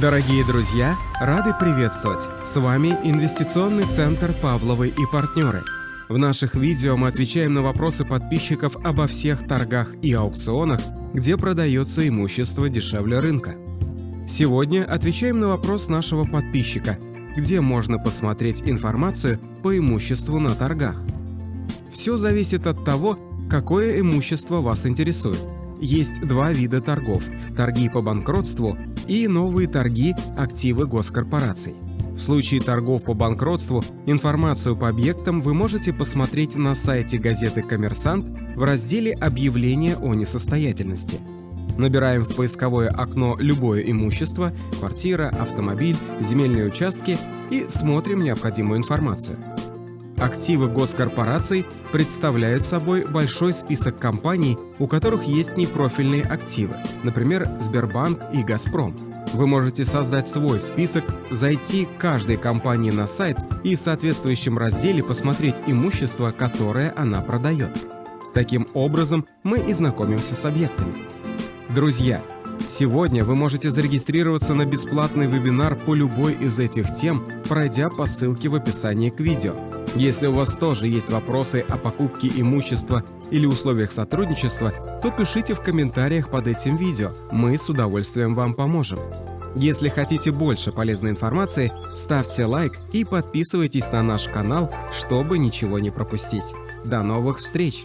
Дорогие друзья, рады приветствовать! С вами Инвестиционный центр «Павловы и партнеры». В наших видео мы отвечаем на вопросы подписчиков обо всех торгах и аукционах, где продается имущество дешевле рынка. Сегодня отвечаем на вопрос нашего подписчика, где можно посмотреть информацию по имуществу на торгах. Все зависит от того, какое имущество вас интересует. Есть два вида торгов – торги по банкротству и новые торги активы госкорпораций. В случае торгов по банкротству информацию по объектам вы можете посмотреть на сайте газеты «Коммерсант» в разделе «Объявление о несостоятельности». Набираем в поисковое окно любое имущество – квартира, автомобиль, земельные участки и смотрим необходимую информацию. Активы госкорпораций представляют собой большой список компаний, у которых есть непрофильные активы, например, Сбербанк и Газпром. Вы можете создать свой список, зайти к каждой компании на сайт и в соответствующем разделе посмотреть имущество, которое она продает. Таким образом, мы и знакомимся с объектами. Друзья, сегодня вы можете зарегистрироваться на бесплатный вебинар по любой из этих тем, пройдя по ссылке в описании к видео. Если у вас тоже есть вопросы о покупке имущества или условиях сотрудничества, то пишите в комментариях под этим видео, мы с удовольствием вам поможем. Если хотите больше полезной информации, ставьте лайк и подписывайтесь на наш канал, чтобы ничего не пропустить. До новых встреч!